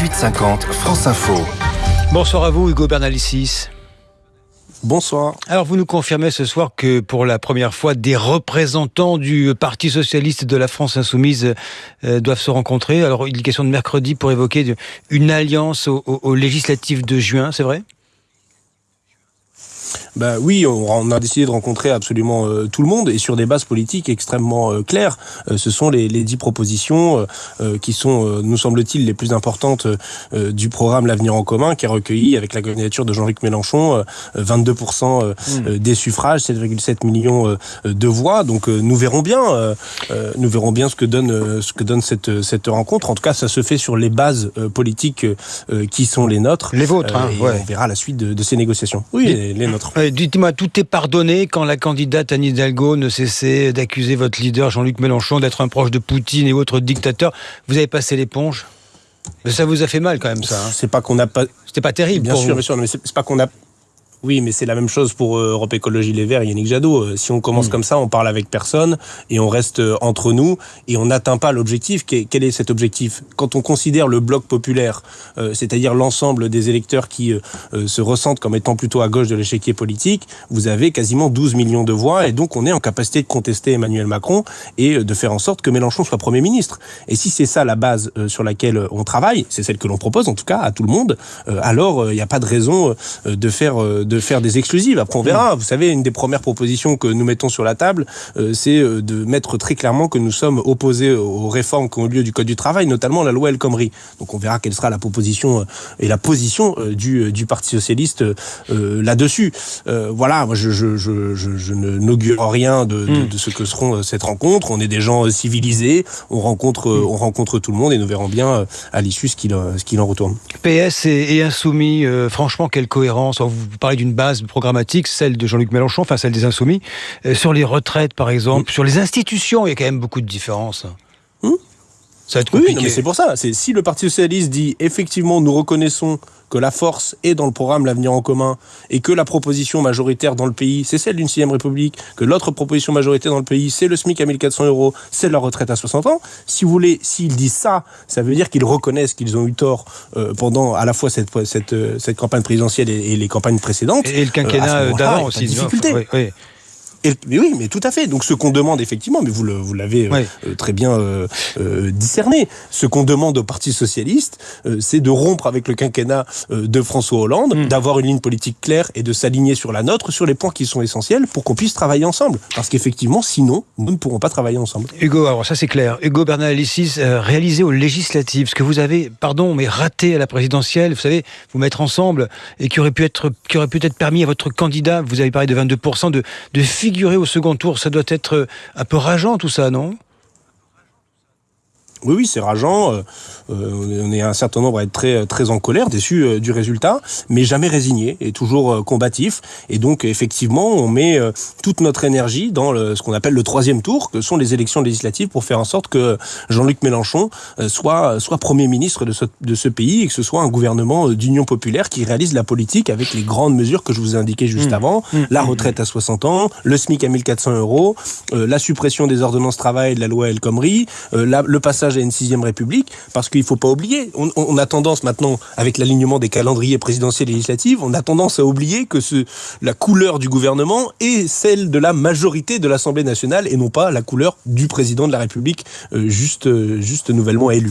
1850, France Info. Bonsoir à vous, Hugo Bernalicis. Bonsoir. Alors vous nous confirmez ce soir que pour la première fois, des représentants du Parti socialiste de la France insoumise euh, doivent se rencontrer. Alors il est question de mercredi pour évoquer une alliance aux législatives de juin, c'est vrai? Bah oui, on, a décidé de rencontrer absolument euh, tout le monde et sur des bases politiques extrêmement euh, claires. Euh, ce sont les, les dix propositions qui sont, nous semble-t-il, les plus importantes du programme L'avenir en commun, qui a recueilli avec la candidature de Jean-Luc Mélenchon 22% mmh. des suffrages, 7,7 millions de voix. Donc nous verrons bien, nous verrons bien ce que donne ce que donne cette cette rencontre. En tout cas, ça se fait sur les bases politiques qui sont les nôtres. Les vôtres. Hein, et on verra la suite de, de ces négociations. Oui, les, les nôtres. Dites-moi, tout est pardonné quand la candidate Anne Hidalgo ne cessait d'accuser votre leader Jean-Luc Mélenchon d'être un proche de Poutine et autres dictateurs. Vous avez passé l'éponge? Mais ça vous a fait mal quand même, ça. Hein. c'est pas qu'on n'a pas. C'était pas terrible. Bien sûr, bien sûr, mais c'est pas qu'on a oui, mais c'est la même chose pour euh, Europe Écologie Les Verts, Yannick Jadot. Euh, si on commence mm. comme ça, on parle avec personne et on reste euh, entre nous et on n'atteint pas l'objectif. Quel est cet objectif? Quand on considère le bloc populaire, c'est-à-dire l'ensemble des électeurs qui se ressentent comme étant plutôt à gauche de l'échiquier politique, vous avez quasiment 12 millions de voix et donc on est en capacité de contester Emmanuel Macron et de faire en sorte que Mélenchon soit Premier ministre. Et si c'est ça la base sur laquelle on travaille, c'est celle que l'on propose en tout cas à tout le monde, alors il n'y a pas de raison de faire de faire des exclusives. Après, on verra. Vous savez, une des premières propositions que nous mettons sur la table, euh, c'est euh, de mettre très clairement que nous sommes opposés aux réformes qui ont lieu du Code du travail, notamment la loi El Khomri. Donc, on verra quelle sera la proposition euh, et la position du, du Parti socialiste là-dessus. voilà, moi, je, je, je, je n'augure rien de, de, hmm. de, ce que seront cette rencontre. On est des gens civilisés, on rencontre, hmm. on rencontre tout le monde et nous verrons bien à l'issue ce qu'il qu'il en retourne. PS et, et Insoumis, franchement, quelle cohérence. Vous parlez d'une base programmatique, celle de Jean-Luc Mélenchon, enfin celle des Insoumis. Euh, sur les retraites, par exemple, sur les institutions, il y a quand même beaucoup de différences. Hmm ça va être compliqué. Oui, mais c'est pour ça. C'est si le Parti socialiste dit effectivement nous reconnaissons que la force est dans le programme L'avenir en commun et que la proposition majoritaire dans le pays, c'est celle d'une sixième république, que l'autre proposition majoritaire dans le pays, c'est le SMIC à 1400 euros, c'est la retraite à 60 ans. Si vous voulez, s'ils disent ça, ça veut dire qu'ils reconnaissent qu'ils ont eu tort euh, pendant à la fois cette, cette, cette campagne présidentielle et, les campagnes précédentes. Et le quinquennat euh, d'avant aussi. Difficulté. Oui, oui mais oui, mais tout à fait. Donc ce qu'on demande effectivement, mais vous vous l'avez euh, euh, très bien euh, discerné, ce qu'on demande au Parti socialiste, c'est de rompre avec le quinquennat de François Hollande, mm. d'avoir une ligne politique claire et de s'aligner sur la nôtre, sur les points qui sont essentiels pour qu'on puisse travailler ensemble. Parce qu'effectivement, sinon, nous ne pourrons pas travailler ensemble. Hugo, alors ça c'est clair. Hugo Bernalicis, réalisé aux législatives, ce que vous avez, pardon, mais raté à la présidentielle, vous savez, vous mettre ensemble et qui aurait pu être, qui aurait peut-être permis à votre candidat, vous avez parlé de 22%, de, de figurer au second tour, ça doit être euh, un peu rageant tout ça, non? Oui, oui, c'est rageant. Euh, euh, on est un certain nombre à être très, très en colère, déçu euh, du résultat, mais jamais résigné et toujours combatif. Et donc, effectivement, on met toute notre énergie dans le, ce qu'on appelle le troisième tour, que sont les élections législatives, pour faire en sorte que Jean-Luc Mélenchon soit, soit Premier ministre de ce, de ce pays et que ce soit un gouvernement d'union populaire qui réalise la politique avec les grandes mesures que je vous ai indiquées juste mmh. avant, mmh. la retraite à 60 ans, le SMIC à 1400 euros, la suppression des ordonnances travail de la loi El Khomri, le passage à une sixième république, parce qu'il ne faut pas oublier, on, a tendance maintenant, avec l'alignement des calendriers présidentiels et législatifs, on a tendance à oublier que ce, la couleur du gouvernement est celle de la majorité de l'Assemblée nationale et non pas la couleur du président de la République euh, juste, euh, juste nouvellement élu.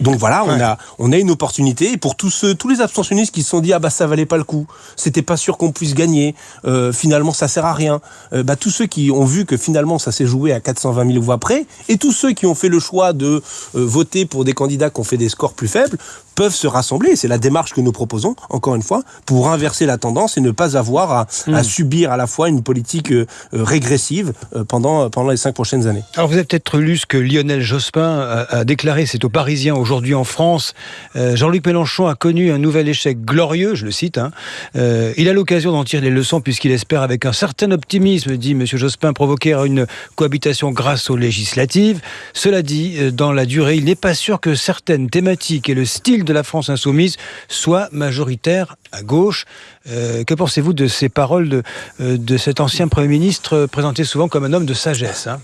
Donc voilà, on, a, on a une opportunité et pour tous, ceux, tous les abstentionnistes qui se sont dit ah bah ça valait pas le coup, c'était pas sûr qu'on puisse gagner, euh, finalement ça sert à rien, bah, tous ceux qui ont vu que finalement ça s'est joué à 420 000 voix près et tous ceux qui ont fait le choix de voter pour des candidats qui ont fait des scores plus faibles peuvent se rassembler. C'est la démarche que nous proposons, encore une fois, pour inverser la tendance et ne pas avoir à, hmm. subir à la fois une politique euh, régressive euh, pendant, pendant les cinq prochaines années. Alors vous avez peut-être lu ce que Lionel Jospin a, déclaré, c'est aux Parisiens aujourd'hui en France. Jean-Luc Mélenchon a connu un nouvel échec glorieux, je le cite. Hein. il a l'occasion d'en tirer les leçons puisqu'il espère avec un certain optimisme, dit M. Jospin, provoquer une cohabitation grâce aux législatives. Cela dit, dans la durée, il n'est pas sûr que certaines thématiques et le style de la France insoumise soient majoritaires à gauche. Euh, que pensez-vous de ces paroles de, euh, cet ancien Premier ministre présenté souvent comme un homme de sagesse hein?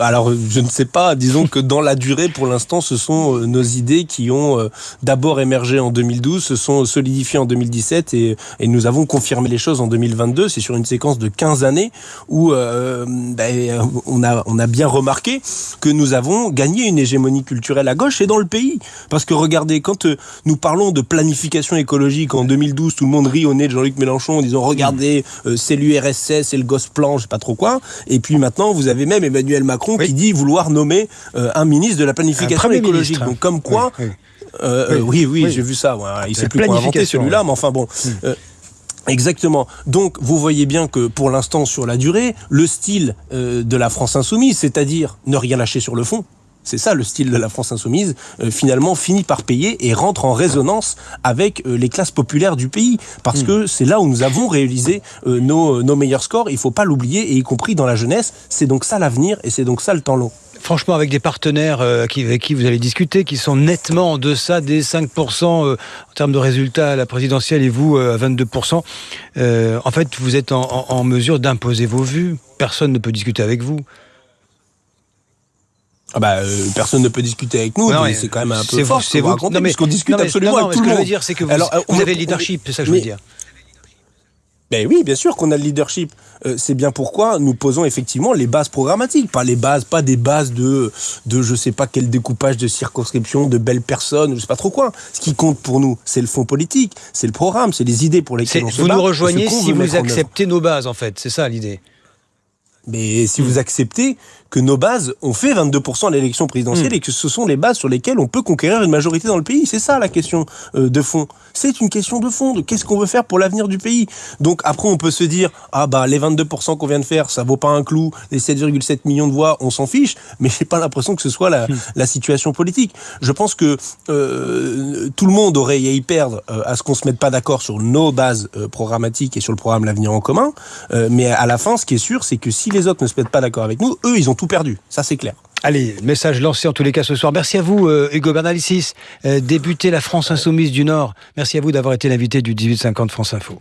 Alors, je ne sais pas. Disons que dans la durée, pour l'instant, ce sont euh, nos idées qui ont euh, d'abord émergé en 2012, se sont solidifiées en 2017 et, nous avons confirmé les choses en 2022. C'est sur une séquence de 15 années où euh, ben, on, a, on a bien remarqué que nous avons gagné une hégémonie culturelle à gauche et dans le pays. Parce que regardez, quand nous parlons de planification écologique en 2012, tout le monde rit au nez de Jean-Luc Mélenchon en disant regardez, c'est l'URSS, c'est le gosse plan, je sais pas trop quoi. Et puis maintenant, vous avez même Emmanuel Macron qui dit vouloir nommer euh, un ministre de la planification écologique. Donc comme quoi, oui, euh, oui, oui, j'ai vu ça. Il sait plus quoi inventer celui-là, mais enfin bon. Hmm. Euh, exactement. Donc, vous voyez bien que pour l'instant, sur la durée, le style de la France insoumise, c'est-à-dire ne rien lâcher sur le fond, c'est ça le style de la France insoumise, finalement finit par payer et rentre en résonance avec les classes populaires du pays. Parce hmm. que c'est là où nous avons réalisé nos, nos, meilleurs scores, il ne faut pas l'oublier, et y compris dans la jeunesse, c'est donc ça l'avenir et c'est donc ça le temps long franchement, avec des partenaires euh, avec qui vous allez discuter, qui sont nettement en deçà des 5% euh, en termes de résultats à la présidentielle et vous euh, à 22%, en fait, vous êtes en, mesure d'imposer vos vues. Personne ne peut discuter avec vous. Ah bah, personne ne peut discuter avec nous, c'est quand même un peu fort. C'est vous, non, mais, discute absolument avec tout le monde. Ce que je veux dire, c'est que vous, vous avez le leadership, c'est ça que je veux dire. Ben oui, bien sûr qu'on a le leadership. Euh, c'est bien pourquoi nous posons effectivement les bases programmatiques, pas les bases, pas des bases de, de je sais pas quel découpage de circonscription, de belles personnes, je sais pas trop quoi. Ce qui compte pour nous, c'est le fond politique, c'est le programme, c'est les idées pour lesquelles on se Vous nous rejoignez si vous acceptez nos bases, en fait. C'est ça l'idée. Mais si vous acceptez que nos bases ont fait 22% à l'élection présidentielle hmm. et que ce sont les bases sur lesquelles on peut conquérir une majorité dans le pays. C'est ça la question euh, de fond. C'est une question de fond, de qu'est-ce qu'on veut faire pour l'avenir du pays. Donc après, on peut se dire, ah bah les 22% qu'on vient de faire, ça vaut pas un clou, les 7,7 millions de voix, on s'en fiche, mais j'ai pas l'impression que ce soit la, la, situation politique. Je pense que euh, tout le monde aurait à y perdre euh, à ce qu'on se mette pas d'accord sur nos bases programmatiques et sur le programme L'avenir en commun, mais à la fin, ce qui est sûr, c'est que si les autres ne se mettent pas d'accord avec nous, eux, ils ont tout perdu. Ça, c'est clair. Allez, message lancé en tous les cas ce soir. Merci à vous, euh, Hugo Bernalicis, euh, débuté la France Insoumise du Nord. Merci à vous d'avoir été l'invité du 1850 France Info.